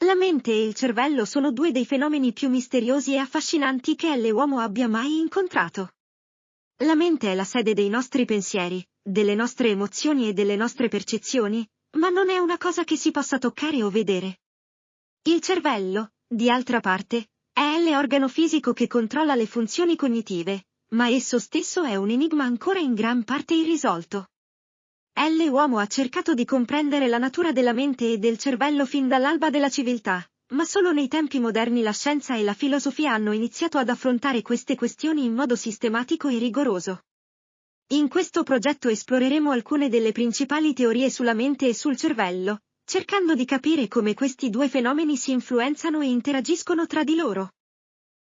La mente e il cervello sono due dei fenomeni più misteriosi e affascinanti che l'uomo abbia mai incontrato. La mente è la sede dei nostri pensieri, delle nostre emozioni e delle nostre percezioni, ma non è una cosa che si possa toccare o vedere. Il cervello, di altra parte, è l'organo fisico che controlla le funzioni cognitive, ma esso stesso è un enigma ancora in gran parte irrisolto. L'uomo ha cercato di comprendere la natura della mente e del cervello fin dall'alba della civiltà, ma solo nei tempi moderni la scienza e la filosofia hanno iniziato ad affrontare queste questioni in modo sistematico e rigoroso. In questo progetto esploreremo alcune delle principali teorie sulla mente e sul cervello, cercando di capire come questi due fenomeni si influenzano e interagiscono tra di loro.